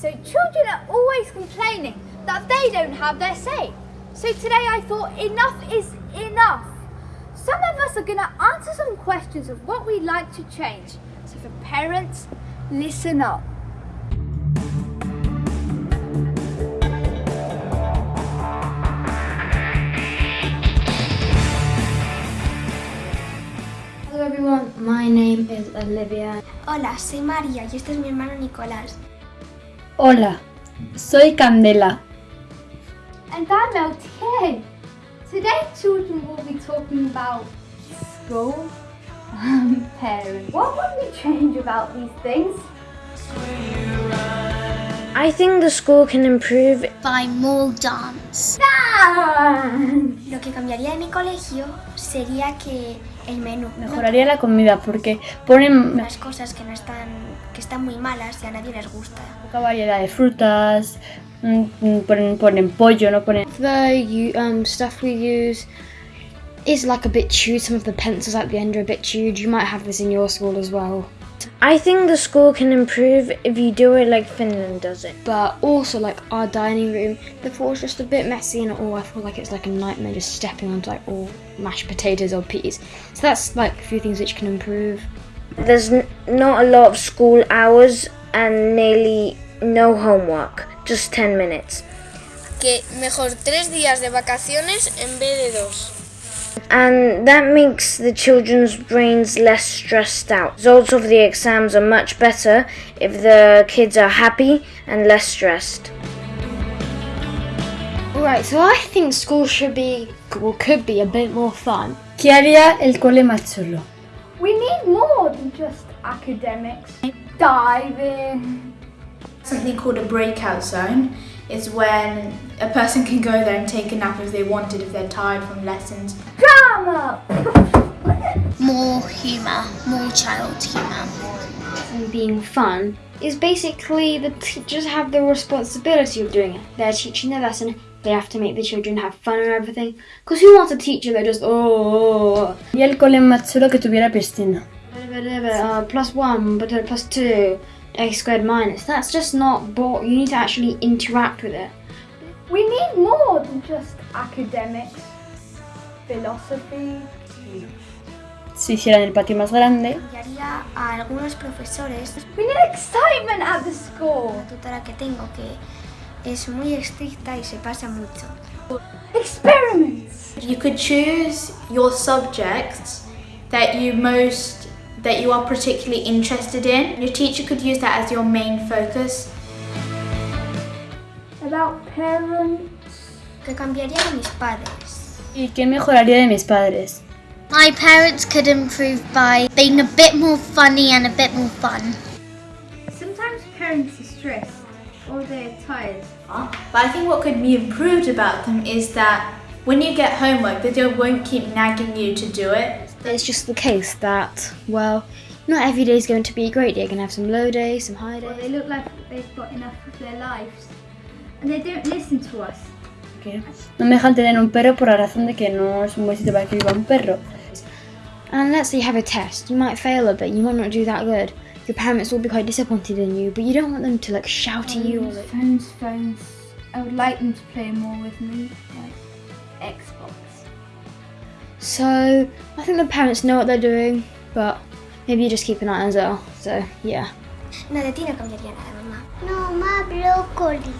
So children are always complaining that they don't have their say. So today I thought enough is enough. Some of us are going to answer some questions of what we'd like to change. So for parents, listen up. Hello everyone, my name is Olivia. Hola, soy María y este es mi hermano Nicolás. Hola, soy Candela. And I'm LTA. Today children will be talking about school and parents. What would we change about these things? I think the school can improve By more dance. Dan! Lo que cambiaría de mi colegio sería que el menú. Mejoraría la comida porque ponen Las cosas que no están, que están muy malas y a nadie les gusta. poca variedad de frutas, mm, mm, ponen, ponen pollo, no ponen... The um, stuff we use is like a bit chewed. Some of the pencils at the end are a bit chewed. You might have this in your school as well. I think the school can improve if you do it like Finland does it. But also like our dining room, the floor's just a bit messy and all. I feel like it's like a nightmare just stepping onto like all mashed potatoes or peas. So that's like a few things which can improve. There's n- not a lot of school hours and nearly no homework, just 10 minutes. que mejor tres días de vacaciones en vez de dos. And that makes the children's brains less stressed out. Results of the exams are much better if the kids are happy and less stressed. Right, so I think school should be, or could be a bit more fun. ¿Qué haría el cole más chulo? We need more than just academics. Diving. Something called a breakout zone is when a person can go there and take a nap if they wanted, if they're tired from lessons. Drama! More humour, more child humour. and being fun is basically the teachers have the responsibility of doing it. They're teaching the lesson, they have to make the children have fun and everything. Because who wants a teacher that just, oh, Y el cole más chulo que tuviera piscina. uh, plus one, but uh, plus two, a squared minus. That's just not, bo- you need to actually interact with it. We need more than just academics. Philosophy. Si hicieran el patio más grande, Cambiaría a algunos profesores. We need excitement at the school. La tutora que tengo que es muy estricta y se pasa mucho. Experiments. You could choose your subjects that you most that you are particularly interested in. Your teacher could use that as your main focus. About parents. Que cambiaría de mis padres. ¿y qué mejoraría de mis padres? My parents could improve by being a bit more funny and a bit more fun. Sometimes parents are stressed or they're tired. But I think what could be improved about them is that when you get homework, they don't won't keep nagging you to do it. It's just the case that, well, not every day is going to be a great day. You're going to have some low days, some high days. they look like they've got enough of their lives. And they don't listen to us. Que no me dejan tener un perro por la razón de que no es un buen sitio para que viva un perro. And let's say you have a test, you might fail a bit, you might not do that good. Your parents will be quite disappointed in you, but you don't want them to like shout at oh, you. Or, like, Phones, phones. I would like them to play more with me, like Xbox. So I think the parents know what they're doing, but maybe you just keep an eye on as well. So yeah. No, de ti no cambiaría mamá. No, más brócoli.